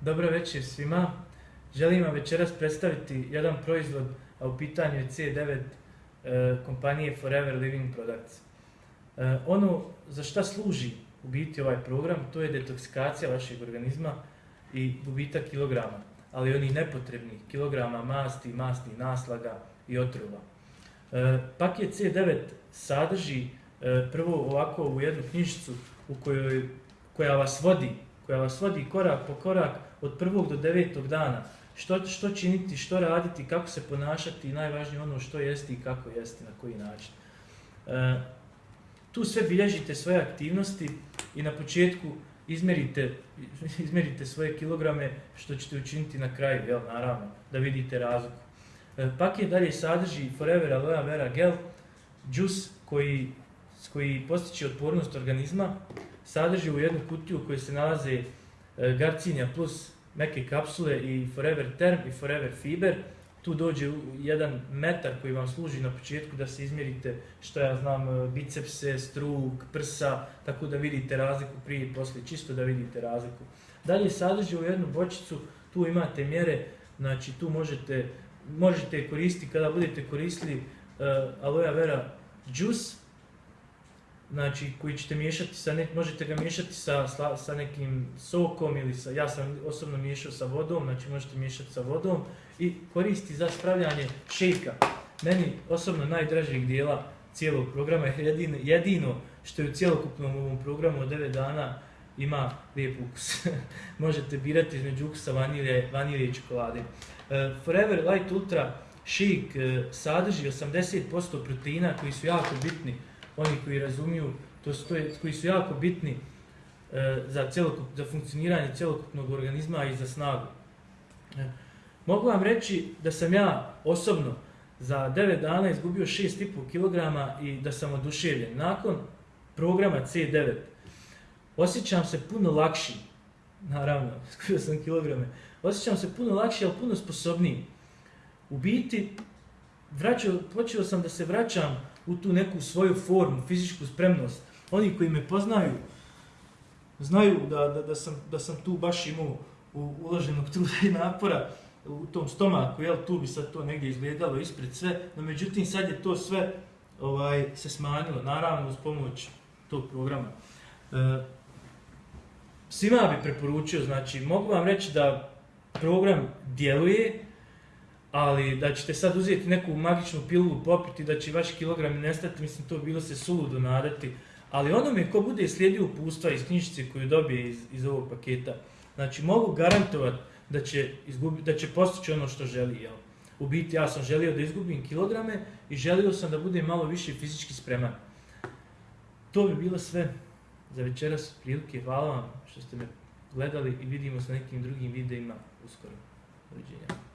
Dobro večer svima. Želim vam večeras predstaviti jedan proizvod, a u pitanju je C9 e, eh, kompanije Forever Living Products. E, ono za šta služi u biti ovaj program, to je detoksikacija vašeg organizma i gubitak kilograma, ali onih nepotrebnih kilograma masti, masti naslaga i otrova. Eh, e, paket C9 sadrži e, prvo ovako u jednu knjižicu u kojoj, koja vas vodi koja vas vodi korak po korak od prvog do devetog dana. Što, što činiti, što raditi, kako se ponašati i najvažnije ono što jesti i kako jesti, na koji način. E, tu sve bilježite svoje aktivnosti i na početku izmerite, izmerite svoje kilograme što ćete učiniti na kraju, jel, naravno, da vidite razliku. E, paket dalje sadrži Forever Aloe Vera Gel, džus koji, koji postiče otpornost organizma, sadrži u jednu kutiju u kojoj se nalaze e, Garcinia Garcinja plus neke kapsule i Forever Term i Forever Fiber. Tu dođe jedan metar koji vam služi na početku da se izmjerite što ja znam, e, bicepse, struk, prsa, tako da vidite razliku prije i poslije, čisto da vidite razliku. Dalje sadrži u jednu bočicu, tu imate mjere, znači tu možete, možete koristiti kada budete koristili uh, aloe vera juice, znači koji ćete miješati sa ne, možete ga miješati sa, sa nekim sokom ili sa, ja sam osobno miješao sa vodom, znači možete miješati sa vodom i koristi za spravljanje šejka. Meni osobno najdražeg dijela cijelog programa je jedino, jedino što je u cijelokupnom ovom programu od 9 dana ima lijep ukus. možete birati između ukusa vanilje, vanilje i čokolade. Uh, Forever Light Ultra Shake uh, sadrži 80% proteina koji su jako bitni oni koji razumiju, to su, to je, koji su jako bitni e, za, celokup, za funkcioniranje celokupnog organizma i za snagu. E, mogu vam reći da sam ja osobno za 9 dana izgubio 6,5 kg i da sam oduševljen. Nakon programa C9 osjećam se puno lakši, naravno, izgubio sam kilograme, osjećam se puno lakši, ali puno sposobniji. U biti, vraćao, počeo sam da se vraćam u tu neku svoju formu, fizičku spremnost. Oni koji me poznaju, znaju da, da, da, sam, da sam tu baš imao u uloženog truda i napora u tom stomaku, jel, tu bi sad to negdje izgledalo ispred sve, no međutim sad je to sve ovaj se smanjilo, naravno uz pomoć tog programa. E, svima bi preporučio, znači, mogu vam reći da program djeluje, ali da ćete sad uzeti neku magičnu pilu, popiti, da će vaši kilogrami nestati, mislim, to bilo se suludo nadati. Ali ono mi ko bude slijedio upustva iz knjižice koju dobije iz, iz ovog paketa, znači mogu garantovati da će, izgubi, da će postići ono što želi. Jel? U biti ja sam želio da izgubim kilograme i želio sam da budem malo više fizički spreman. To bi bilo sve za večeras prilike. Hvala vam što ste me gledali i vidimo se na nekim drugim videima uskoro. Doviđenja.